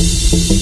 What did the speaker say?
Música